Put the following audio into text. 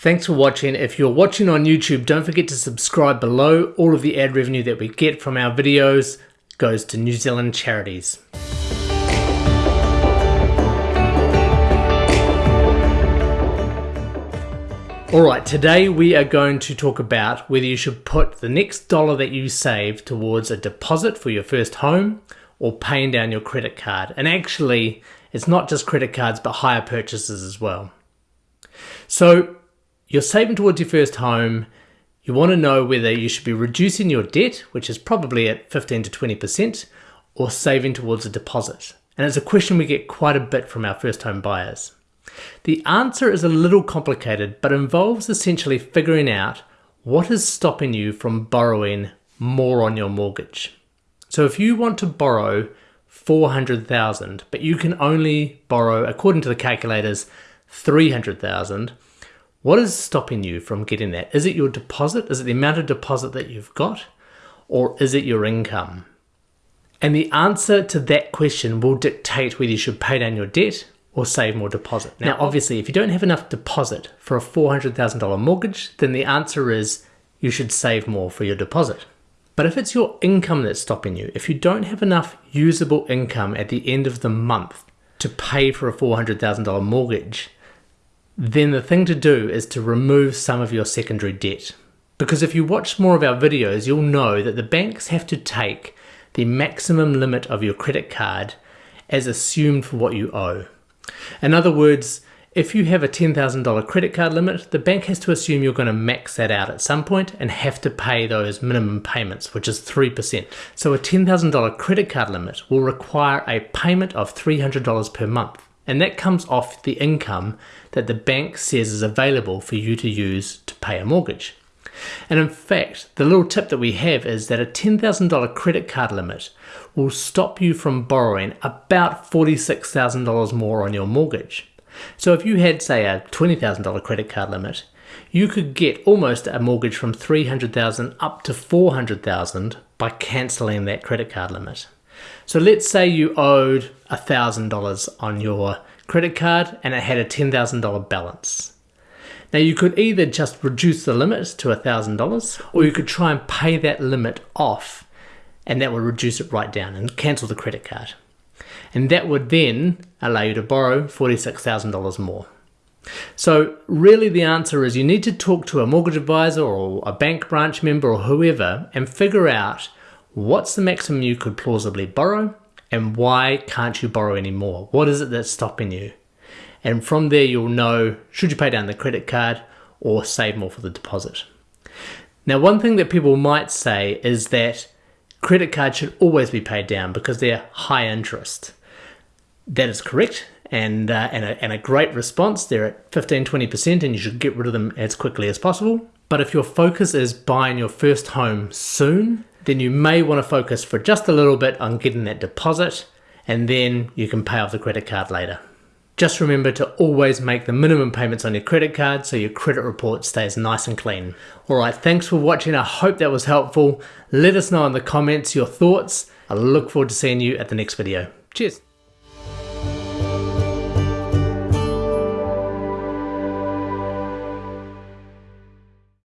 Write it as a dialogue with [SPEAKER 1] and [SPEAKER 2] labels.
[SPEAKER 1] Thanks for watching. If you're watching on YouTube, don't forget to subscribe below. All of the ad revenue that we get from our videos goes to New Zealand charities. Alright, today we are going to talk about whether you should put the next dollar that you save towards a deposit for your first home or paying down your credit card. And actually, it's not just credit cards, but hire purchases as well. So, you're saving towards your first home. You want to know whether you should be reducing your debt, which is probably at 15 to 20%, or saving towards a deposit. And it's a question we get quite a bit from our first home buyers. The answer is a little complicated, but involves essentially figuring out what is stopping you from borrowing more on your mortgage. So if you want to borrow 400,000, but you can only borrow, according to the calculators, 300,000, what is stopping you from getting that? Is it your deposit? Is it the amount of deposit that you've got? Or is it your income? And the answer to that question will dictate whether you should pay down your debt or save more deposit. Now, obviously, if you don't have enough deposit for a $400,000 mortgage, then the answer is you should save more for your deposit. But if it's your income that's stopping you, if you don't have enough usable income at the end of the month to pay for a $400,000 mortgage, then the thing to do is to remove some of your secondary debt. Because if you watch more of our videos, you'll know that the banks have to take the maximum limit of your credit card as assumed for what you owe. In other words, if you have a $10,000 credit card limit, the bank has to assume you're going to max that out at some point and have to pay those minimum payments, which is 3%. So a $10,000 credit card limit will require a payment of $300 per month. And that comes off the income that the bank says is available for you to use to pay a mortgage. And in fact, the little tip that we have is that a $10,000 credit card limit will stop you from borrowing about $46,000 more on your mortgage. So if you had, say, a $20,000 credit card limit, you could get almost a mortgage from 300,000 up to 400,000 by cancelling that credit card limit. So let's say you owed $1,000 on your credit card and it had a $10,000 balance. Now you could either just reduce the limit to $1,000 or you could try and pay that limit off and that would reduce it right down and cancel the credit card. And that would then allow you to borrow $46,000 more. So really the answer is you need to talk to a mortgage advisor or a bank branch member or whoever and figure out what's the maximum you could plausibly borrow and why can't you borrow any more? What is it that's stopping you? And from there, you'll know should you pay down the credit card or save more for the deposit. Now, one thing that people might say is that credit cards should always be paid down because they're high interest. That is correct and, uh, and, a, and a great response. They're at 15 20%, and you should get rid of them as quickly as possible. But if your focus is buying your first home soon, then you may want to focus for just a little bit on getting that deposit, and then you can pay off the credit card later. Just remember to always make the minimum payments on your credit card so your credit report stays nice and clean. Alright, thanks for watching. I hope that was helpful. Let us know in the comments your thoughts. I look forward to seeing you at the next video. Cheers.